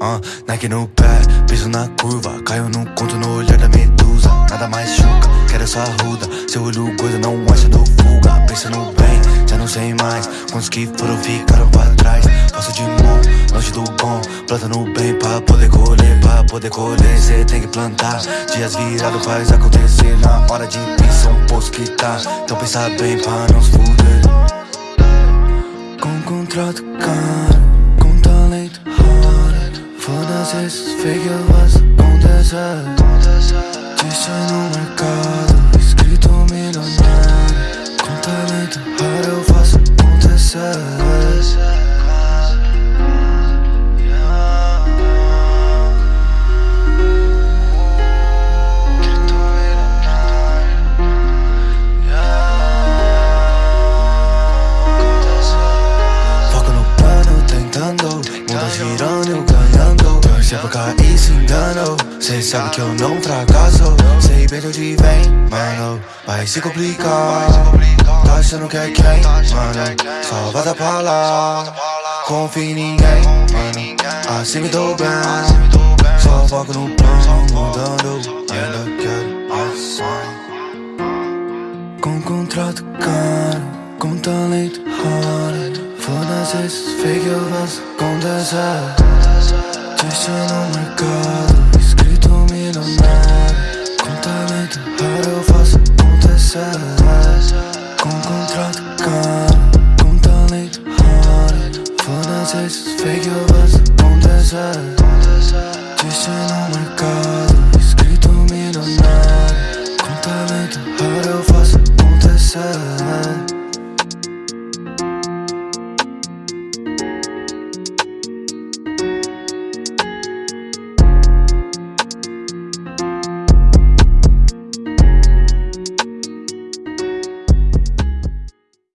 uh, Nike no pé, piso na curva Caio no conto no olhar da medusa Nada mais choca, quero essa ruda Seu olho gordo não acha no fuga Pensa no bem, já não sei mais Quantos que foram ficaram pra trás Passo de mão, longe do bom Planta no bem pra poder colher Pra poder colher, cê tem que plantar Dias virados faz acontecer Na hora de pensar um poço que tá Então pensa bem pra não se fuder Com contrato caro Fake, eu faço acontecer Disse no mercado. Escrito milionário. Com talento hard eu faço acontecer tentando. Mundo girando, eu ganhando Torce pra cair, se enganou Cê sabe que eu não fracasso. Sei bem de onde vem, mano Vai se complicar. Tá achando que é quem, mano Só vai dar pra lá. Confia em ninguém, mano Assim me dou bem. Só foco no plano, mudando Ainda quero mais com contrato caro, com talento hard Foda-se esses fake, eu faço acontecer Deixa no mercado, escrito milionário. Com talento raro eu faço acontecer Com contrato caro, com talento raro. Foda-se esses fake, eu faço acontecer Deixa no mercado, escrito milionário. Com talento raro eu faço acontecer